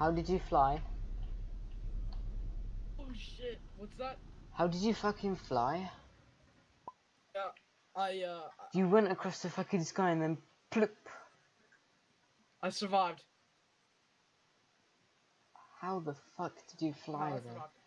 How did you fly? Oh shit! What's that? How did you fucking fly? Yeah, I uh, You went across the fucking sky and then plop. I survived. How the fuck did you fly no, then? survived.